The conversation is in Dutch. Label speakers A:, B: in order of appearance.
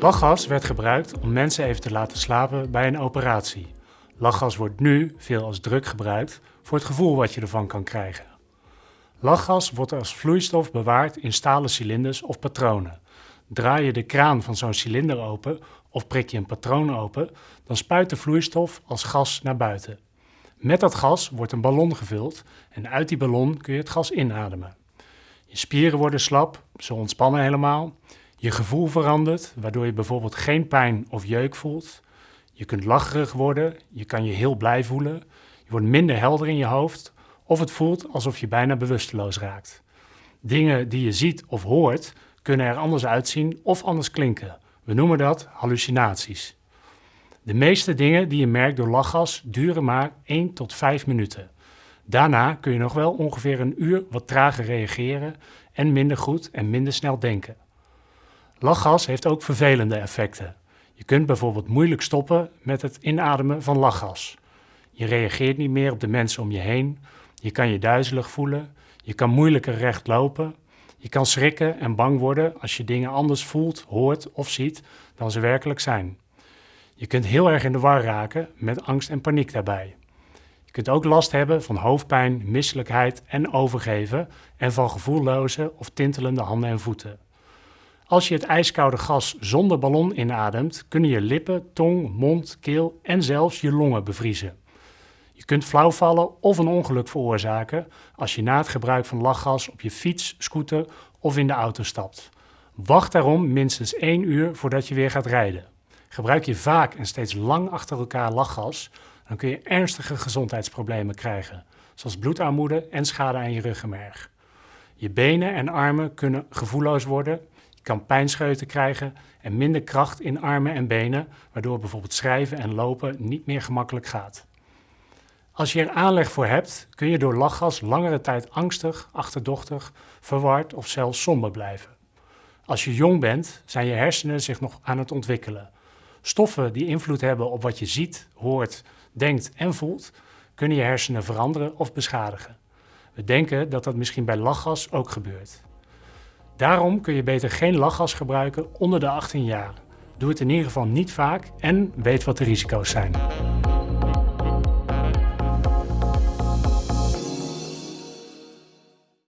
A: Lachgas werd gebruikt om mensen even te laten slapen bij een operatie. Lachgas wordt nu veel als druk gebruikt voor het gevoel wat je ervan kan krijgen. Lachgas wordt als vloeistof bewaard in stalen cilinders of patronen. Draai je de kraan van zo'n cilinder open of prik je een patroon open, dan spuit de vloeistof als gas naar buiten. Met dat gas wordt een ballon gevuld en uit die ballon kun je het gas inademen. Je spieren worden slap, ze ontspannen helemaal. Je gevoel verandert, waardoor je bijvoorbeeld geen pijn of jeuk voelt. Je kunt lacherig worden, je kan je heel blij voelen. Je wordt minder helder in je hoofd of het voelt alsof je bijna bewusteloos raakt. Dingen die je ziet of hoort kunnen er anders uitzien of anders klinken. We noemen dat hallucinaties. De meeste dingen die je merkt door lachgas duren maar 1 tot 5 minuten. Daarna kun je nog wel ongeveer een uur wat trager reageren en minder goed en minder snel denken. Lachgas heeft ook vervelende effecten. Je kunt bijvoorbeeld moeilijk stoppen met het inademen van lachgas. Je reageert niet meer op de mensen om je heen, je kan je duizelig voelen, je kan moeilijker recht lopen, je kan schrikken en bang worden als je dingen anders voelt, hoort of ziet dan ze werkelijk zijn. Je kunt heel erg in de war raken met angst en paniek daarbij. Je kunt ook last hebben van hoofdpijn, misselijkheid en overgeven en van gevoelloze of tintelende handen en voeten. Als je het ijskoude gas zonder ballon inademt, kunnen je lippen, tong, mond, keel en zelfs je longen bevriezen. Je kunt flauw vallen of een ongeluk veroorzaken als je na het gebruik van lachgas op je fiets, scooter of in de auto stapt. Wacht daarom minstens 1 uur voordat je weer gaat rijden. Gebruik je vaak en steeds lang achter elkaar lachgas, dan kun je ernstige gezondheidsproblemen krijgen, zoals bloedarmoede en schade aan je ruggenmerg. Je benen en armen kunnen gevoelloos worden, kan pijnscheuten krijgen en minder kracht in armen en benen, waardoor bijvoorbeeld schrijven en lopen niet meer gemakkelijk gaat. Als je er aanleg voor hebt, kun je door lachgas langere tijd angstig, achterdochtig, verward of zelfs somber blijven. Als je jong bent, zijn je hersenen zich nog aan het ontwikkelen. Stoffen die invloed hebben op wat je ziet, hoort, denkt en voelt, kunnen je hersenen veranderen of beschadigen. We denken dat dat misschien bij lachgas ook gebeurt. Daarom kun je beter geen lachgas gebruiken onder de 18 jaar. Doe het in ieder geval niet vaak en weet wat de risico's zijn.